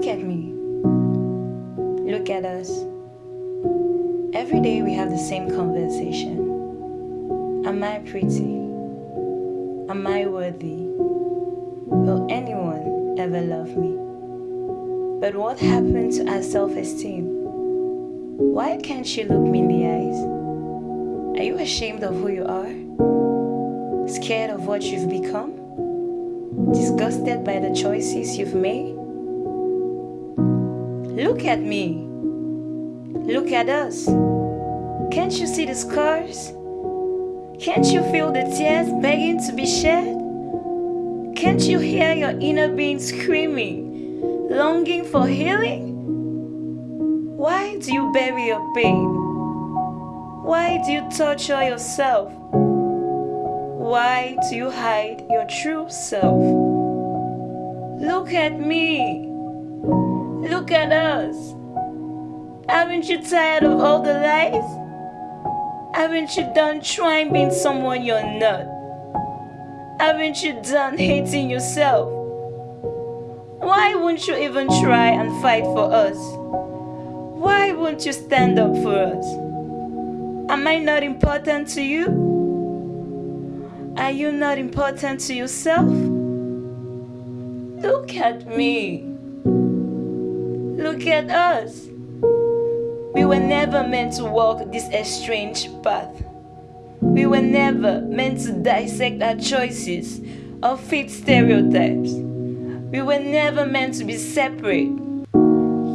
at me. Look at us. Every day we have the same conversation. Am I pretty? Am I worthy? Will anyone ever love me? But what happened to our self esteem? Why can't she look me in the eyes? Are you ashamed of who you are? Scared of what you've become? Disgusted by the choices you've made? Look at me. Look at us. Can't you see the scars? Can't you feel the tears begging to be shed? Can't you hear your inner being screaming, longing for healing? Why do you bury your pain? Why do you torture yourself? Why do you hide your true self? Look at me. Look at us. Haven't you tired of all the lies? Haven't you done trying being someone you're not? Haven't you done hating yourself? Why won't you even try and fight for us? Why won't you stand up for us? Am I not important to you? Are you not important to yourself? Look at me. Look at us. We were never meant to walk this estranged path. We were never meant to dissect our choices or fit stereotypes. We were never meant to be separate.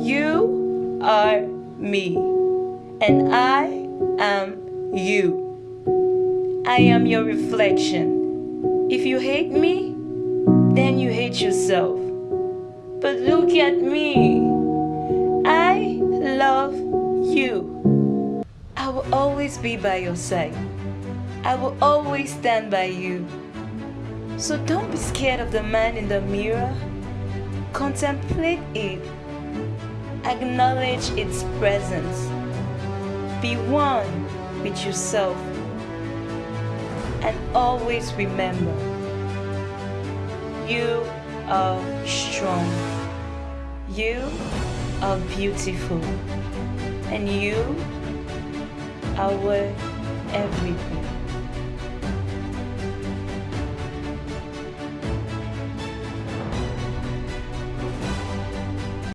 You are me, and I am you. I am your reflection. If you hate me, then you hate yourself. But look at me. I you. I will always be by your side. I will always stand by you. So don't be scared of the man in the mirror. Contemplate it. Acknowledge its presence. Be one with yourself. And always remember you are strong. You are beautiful. And you are worth everything.